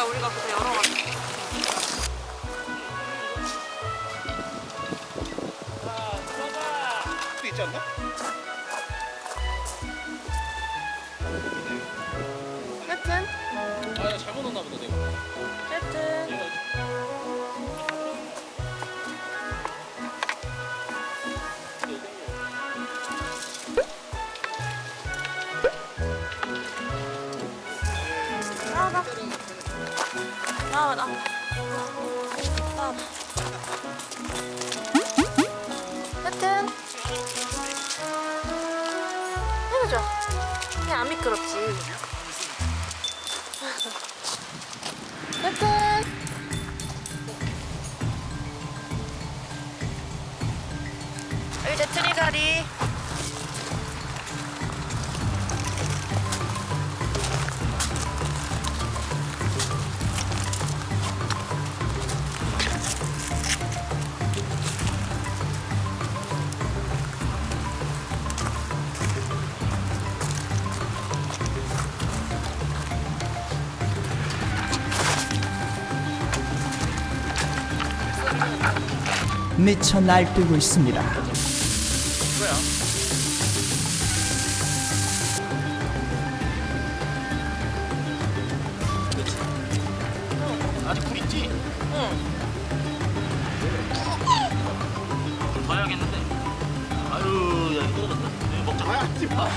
거야 우리가 그때 열어가지고. 또 있지 않나? 여튼 아 잘못 넣었나 보다 나와봐. 나와봐. 여튼 해보자. 그냥 안 미끄럽지. 여튼 이제 트리가리 미쳐 날뛰고 있습니다. 아직 굴 있지? 응. 봐야겠는데 아유 야 떨어졌다 네, 먹자 아, 하지 마.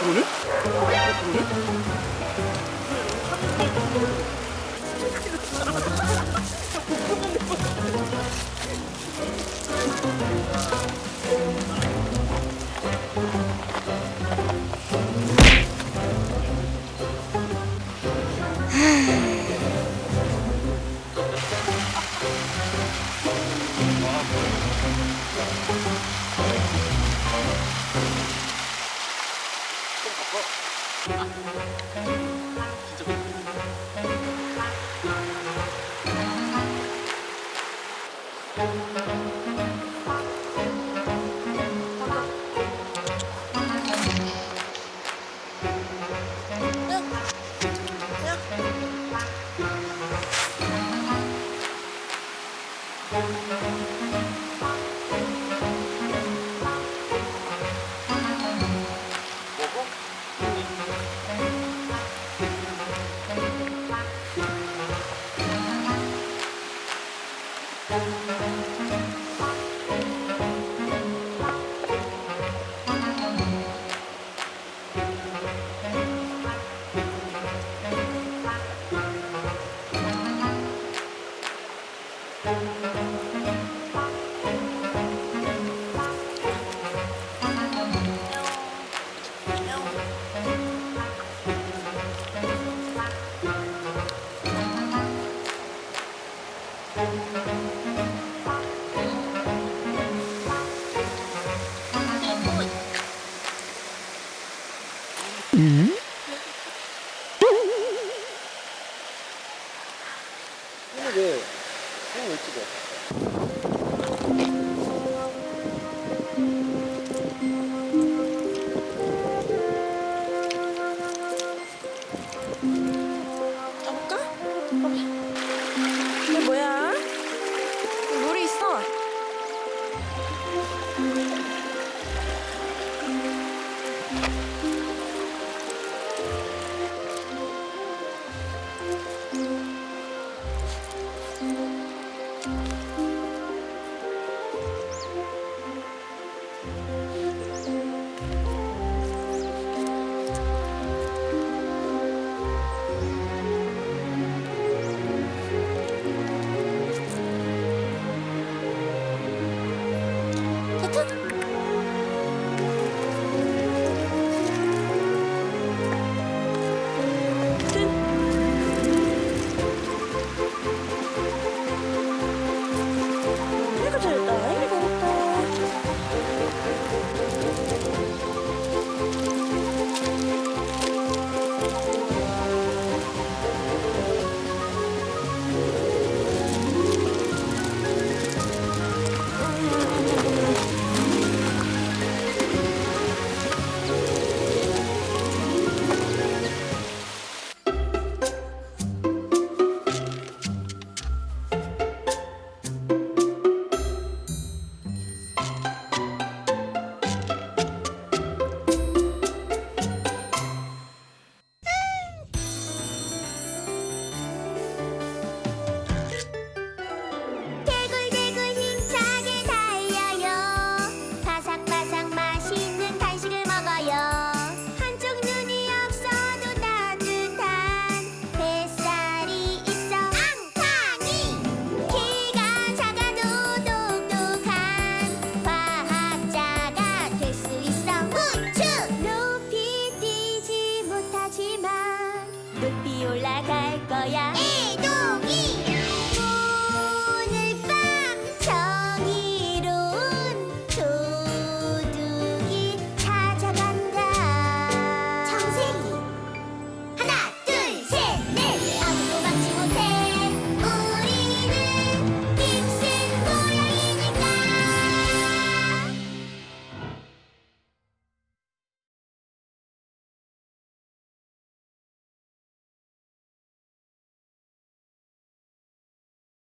그러네? 어, 그러네? 이거 왜? 이거 왜 찍어? 가볼까?